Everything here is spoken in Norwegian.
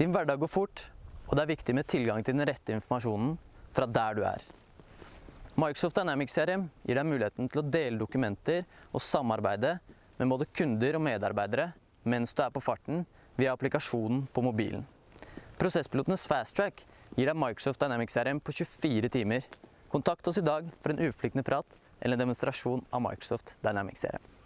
Din hverdag går fort, og det er viktig med tilgang til den rette informasjonen fra der du er. Microsoft Dynamics CRM gir deg muligheten til å dele dokumenter og samarbeide med både kunder og medarbeidere mens du er på farten via applikasjonen på mobilen. Prosesspilotenes Fast Track gir deg Microsoft Dynamics CRM på 24 timer. Kontakt oss i dag for en uforpliktende prat eller en demonstrasjon av Microsoft Dynamics CRM.